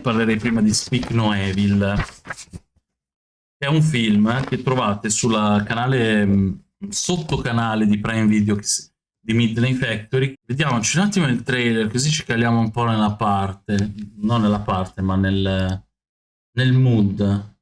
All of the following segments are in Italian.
Parlerei prima di Speak No Evil. È un film che trovate sul canale, sottocanale di Prime Video di Midnight Factory. Vediamoci un attimo il trailer, così ci caliamo un po' nella parte. Non nella parte, ma nel, nel mood.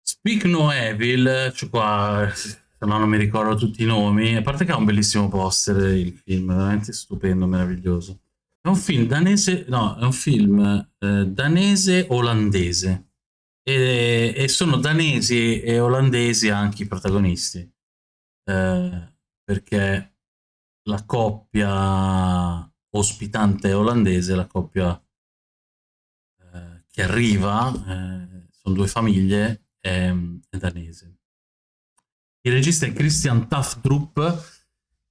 Speak No Evil, cioè qua, se no non mi ricordo tutti i nomi, a parte che ha un bellissimo poster il film, veramente stupendo, meraviglioso. È un film danese, no, è un film eh, danese-olandese. E, e, sono danesi e olandesi anche i protagonisti. Eh, perché la coppia ospitante olandese, la coppia eh, che arriva, eh, sono due famiglie, è, è danese. Il regista è Christian Tafdrup,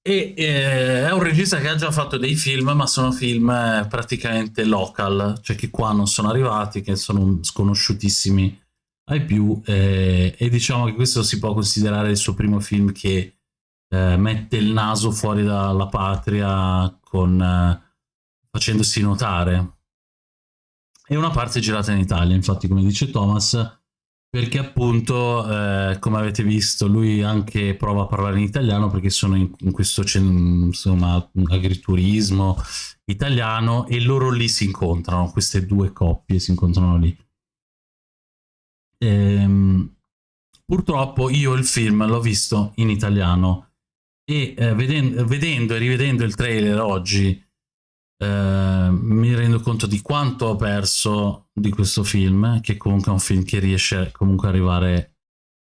e eh, è un regista che ha già fatto dei film, ma sono film eh, praticamente local, cioè che qua non sono arrivati, che sono sconosciutissimi ai più, eh, e diciamo che questo si può considerare il suo primo film che eh, mette il naso fuori dalla patria con, eh, facendosi notare. E una parte girata in Italia, infatti come dice Thomas, perché appunto, eh, come avete visto, lui anche prova a parlare in italiano perché sono in, in questo insomma, agriturismo italiano e loro lì si incontrano, queste due coppie si incontrano lì. Ehm, purtroppo io il film l'ho visto in italiano e eh, vedendo, vedendo e rivedendo il trailer oggi eh, mi rendo conto di quanto ho perso di questo film, che comunque è un film che riesce comunque ad arrivare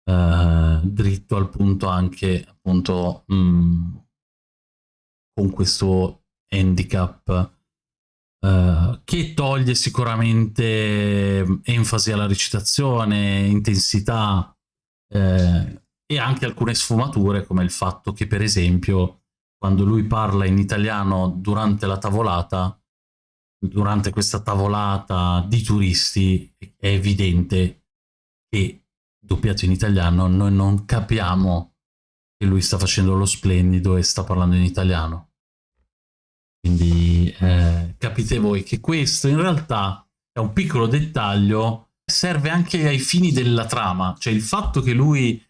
eh, dritto al punto anche appunto mh, mm, con questo handicap Uh, che toglie sicuramente enfasi alla recitazione, intensità eh, e anche alcune sfumature come il fatto che per esempio quando lui parla in italiano durante la tavolata, durante questa tavolata di turisti, è evidente che doppiato in italiano noi non capiamo che lui sta facendo lo splendido e sta parlando in italiano. Quindi eh, capite voi che questo in realtà è un piccolo dettaglio, serve anche ai fini della trama, cioè il fatto che lui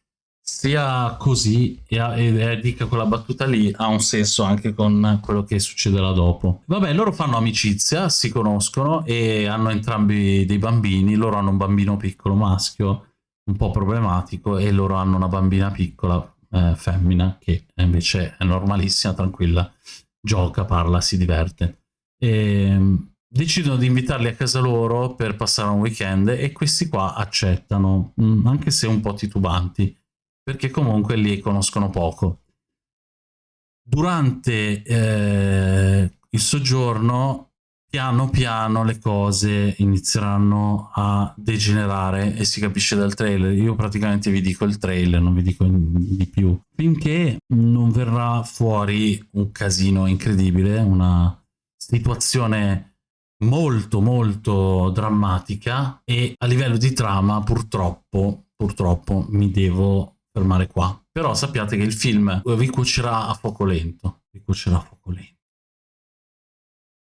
sia così e, e, e, dica quella battuta lì ha un senso anche con quello che succederà dopo. Vabbè, loro fanno amicizia, si conoscono e hanno entrambi dei bambini, loro hanno un bambino piccolo maschio un po' problematico e loro hanno una bambina piccola eh, femmina che invece è normalissima, tranquilla, gioca, parla, si diverte. E, ehm, decidono di invitarli a casa loro per passare un weekend e questi qua accettano, mm, anche se un po' titubanti perché comunque li conoscono poco. Durante eh, il soggiorno, piano piano le cose inizieranno a degenerare e si capisce dal trailer. Io praticamente vi dico il trailer, non vi dico di più. Finché non verrà fuori un casino incredibile, una situazione molto molto drammatica e a livello di trama purtroppo purtroppo mi devo fermare qua. Però sappiate che il film vi cuocerà a fuoco lento. Vi cuocerà a fuoco lento.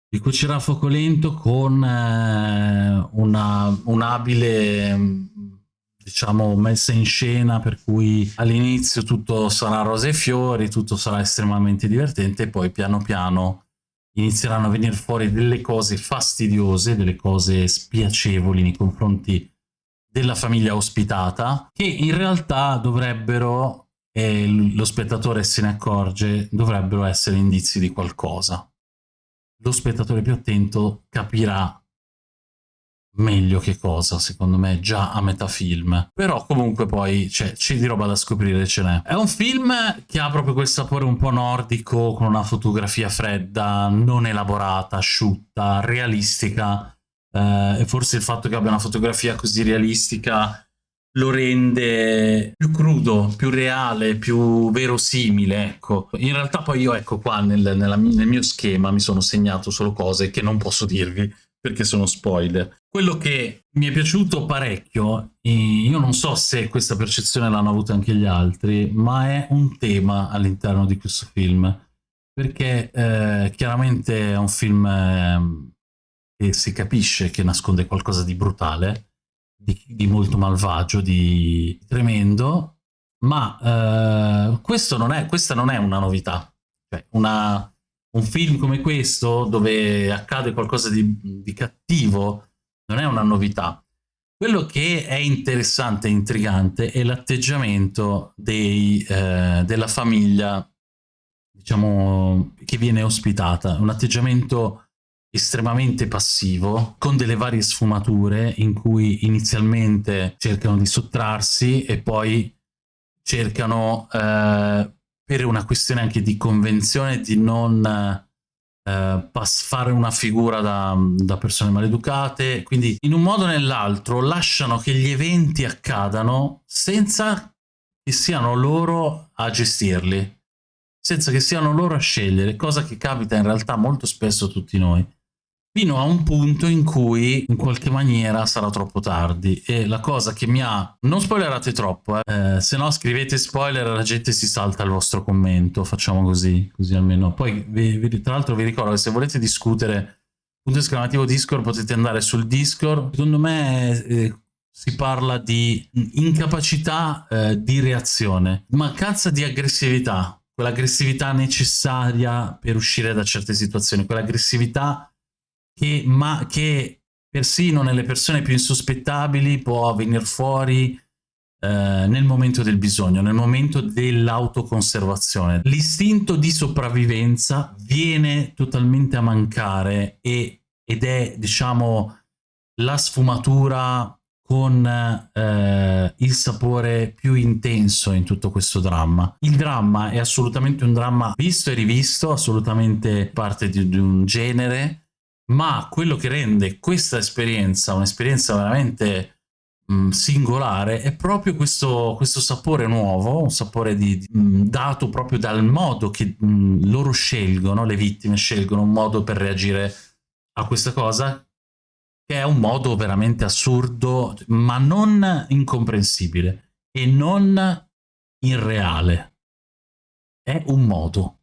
Vi cuocerà a fuoco lento con eh, una un'abile diciamo messa in scena per cui all'inizio tutto sarà rose e fiori, tutto sarà estremamente divertente e poi piano piano inizieranno a venire fuori delle cose fastidiose, delle cose spiacevoli nei confronti della famiglia ospitata, che in realtà dovrebbero, e lo spettatore se ne accorge, dovrebbero essere indizi di qualcosa. Lo spettatore più attento capirà meglio che cosa, secondo me, già a metà film. Però comunque poi c'è di roba da scoprire, ce n'è. È un film che ha proprio quel sapore un po' nordico, con una fotografia fredda, non elaborata, asciutta, realistica, eh, e forse il fatto che abbia una fotografia così realistica lo rende più crudo, più reale, più verosimile, ecco. In realtà poi io, ecco qua, nel, nella, nel mio schema mi sono segnato solo cose che non posso dirvi, perché sono spoiler. Quello che mi è piaciuto parecchio, io non so se questa percezione l'hanno avuta anche gli altri, ma è un tema all'interno di questo film, perché eh, chiaramente è un film... Eh, e si capisce che nasconde qualcosa di brutale, di, di molto malvagio, di tremendo, ma eh, non è, questa non è una novità. Cioè, una, un film come questo, dove accade qualcosa di, di cattivo, non è una novità. Quello che è interessante e intrigante è l'atteggiamento eh, della famiglia, diciamo, che viene ospitata. Un atteggiamento estremamente passivo, con delle varie sfumature in cui inizialmente cercano di sottrarsi e poi cercano, eh, per una questione anche di convenzione, di non eh, fare una figura da, da persone maleducate, quindi in un modo o nell'altro lasciano che gli eventi accadano senza che siano loro a gestirli, senza che siano loro a scegliere, cosa che capita in realtà molto spesso a tutti noi fino a un punto in cui in qualche maniera sarà troppo tardi. E la cosa che mi ha non spoilerate troppo eh, eh se no scrivete spoiler la gente si salta il vostro commento facciamo così così almeno. Poi vi, vi, tra l'altro vi ricordo che se volete discutere punto esclamativo discord potete andare sul discord. Secondo me eh, si parla di incapacità eh, di reazione mancanza di aggressività. Quell'aggressività necessaria per uscire da certe situazioni quell'aggressività che, ma, che persino nelle persone più insospettabili può venire fuori eh, nel momento del bisogno, nel momento dell'autoconservazione. L'istinto di sopravvivenza viene totalmente a mancare e, ed è, diciamo, la sfumatura con eh, il sapore più intenso in tutto questo dramma. Il dramma è assolutamente un dramma visto e rivisto, assolutamente parte di, di un genere, ma quello che rende questa esperienza un'esperienza veramente mh, singolare è proprio questo, questo, sapore nuovo, un sapore di, mh, dato proprio dal modo che mh, loro scelgono, le vittime scelgono un modo per reagire a questa cosa, che è un modo veramente assurdo, ma non incomprensibile e non irreale. È un modo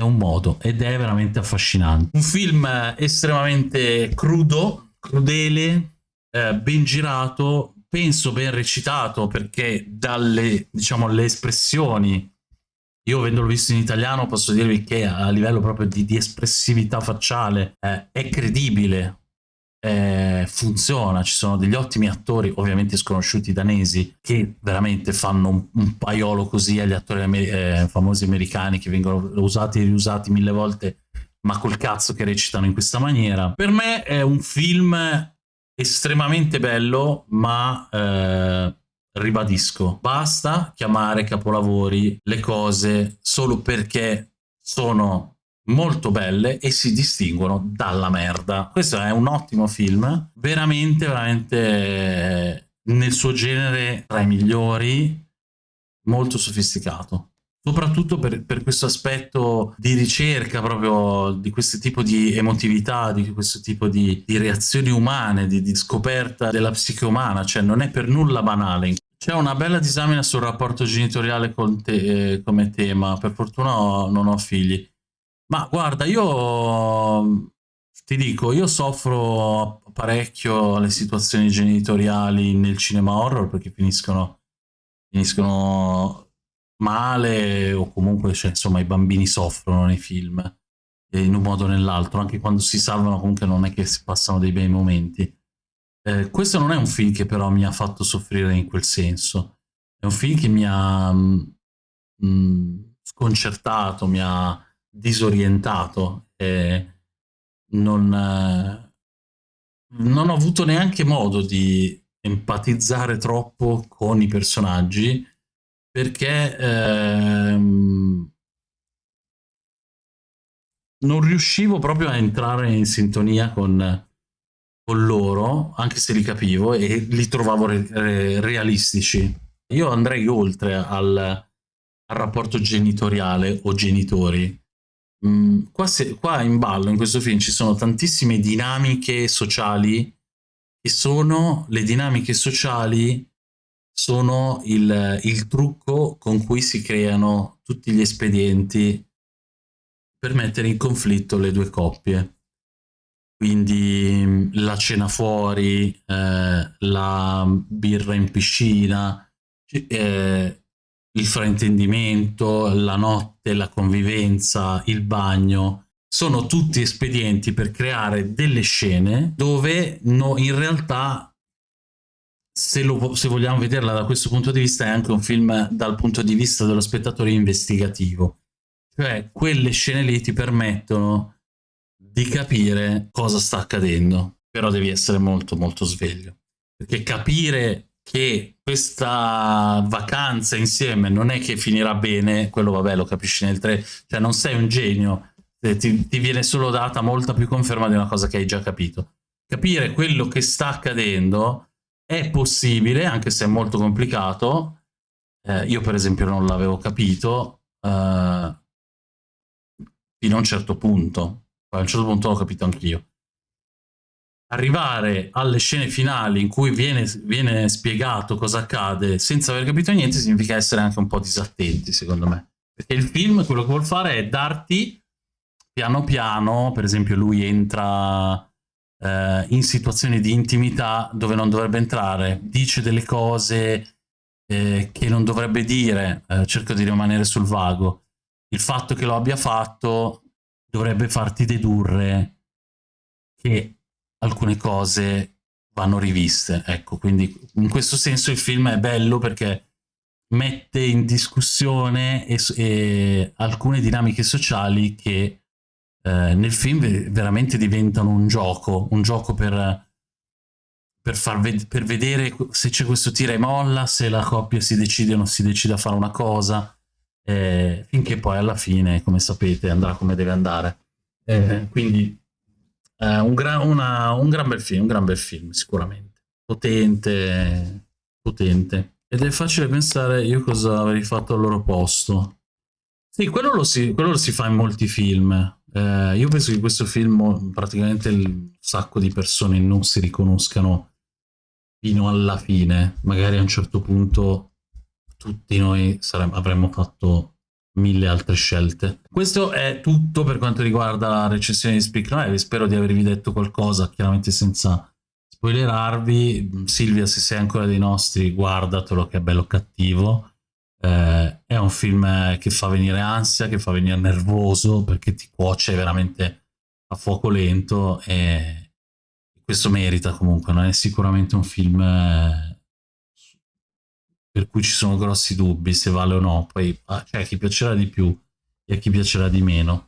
è un modo ed è veramente affascinante. Un film estremamente crudo, crudele, eh, ben girato, penso ben recitato perché dalle, diciamo, espressioni, io avendolo visto in italiano posso dirvi che a livello proprio di, di espressività facciale eh, è credibile, eh, funziona, ci sono degli ottimi attori, ovviamente sconosciuti danesi, che veramente fanno un, un paiolo così agli attori amer eh, famosi americani che vengono usati e riusati mille volte, ma col cazzo che recitano in questa maniera. Per me è un film estremamente bello, ma eh, ribadisco, basta chiamare capolavori le cose solo perché sono molto belle e si distinguono dalla merda. Questo è un ottimo film, veramente, veramente nel suo genere tra i migliori, molto sofisticato. Soprattutto per, per questo aspetto di ricerca proprio di questo tipo di emotività, di questo tipo di, di reazioni umane, di, di, scoperta della psiche umana, cioè non è per nulla banale. C'è una bella disamina sul rapporto genitoriale te, eh, come tema, per fortuna ho, non ho figli, ma guarda, io ti dico, io soffro parecchio le situazioni genitoriali nel cinema horror perché finiscono, finiscono male o comunque cioè, insomma i bambini soffrono nei film in un modo o nell'altro, anche quando si salvano comunque non è che si passano dei bei momenti. Eh, questo non è un film che però mi ha fatto soffrire in quel senso, è un film che mi ha mh, mm, mm, sconcertato, mi ha disorientato e non, non ho avuto neanche modo di empatizzare troppo con i personaggi perché ehm, non riuscivo proprio a entrare in sintonia con, con, loro, anche se li capivo e li trovavo re, re, realistici. Io andrei oltre al, al rapporto genitoriale o genitori, Mm, qua, se, qua, in ballo in questo film ci sono tantissime dinamiche sociali che sono le dinamiche sociali sono il, il trucco con cui si creano tutti gli espedienti per mettere in conflitto le due coppie. quindi la cena fuori, eh, la birra in piscina, eh, il fraintendimento, la notte, la convivenza, il bagno, sono tutti espedienti per creare delle scene dove no, in realtà se, lo, se, vogliamo vederla da questo punto di vista è anche un film dal punto di vista dello spettatore investigativo. Cioè quelle scene lì ti permettono di capire cosa sta accadendo però devi essere molto molto sveglio. Perché capire che questa vacanza insieme non è che finirà bene quello vabbè lo capisci nel 3 cioè non sei un genio eh, ti, ti, viene solo data molta più conferma di una cosa che hai già capito. Capire quello che sta accadendo è possibile, anche se è molto complicato. Eh, io per esempio non l'avevo capito eh, fino a un certo punto. Poi a un certo punto l'ho capito anch'io. Arrivare alle scene finali in cui viene, viene spiegato cosa accade senza aver capito niente significa essere anche un po' disattenti, secondo me. Perché il film quello che vuol fare è darti piano piano, per esempio lui entra eh, in situazioni di intimità dove non dovrebbe entrare, dice delle cose eh, che non dovrebbe dire, eh, cerco di rimanere sul vago. Il fatto che lo abbia fatto dovrebbe farti dedurre che alcune cose vanno riviste. Ecco, quindi in questo senso il film è bello perché mette in discussione e, e alcune dinamiche sociali che eh, nel film veramente diventano un gioco, un gioco per, per, far ved per vedere se c'è questo tira e molla, se la coppia si decide o non si decide a fare una cosa, eh, finché poi alla fine, come sapete, andrà come deve andare. Eh, quindi un gran, una, un gran bel film, un gran bel film, sicuramente. Potente, potente. Ed è facile pensare io cosa avrei fatto al loro posto. Sì, quello lo si, quello lo si fa in molti film. Eh, io penso che questo film praticamente un sacco di persone non si riconoscano fino alla fine. Magari a un certo punto tutti noi avremmo fatto mille altre scelte. Questo è tutto per quanto riguarda la recensione di Speak Live. Spero di avervi detto qualcosa, chiaramente senza spoilerarvi. Silvia, se sei ancora dei nostri, guardatelo che è bello cattivo. Eh, è un film che fa venire ansia, che fa venire nervoso perché ti cuoce veramente a fuoco lento e questo merita comunque, non è sicuramente un film eh, per cui ci sono grossi dubbi se vale o no, poi ah, c'è cioè, a chi piacerà di più e a chi piacerà di meno.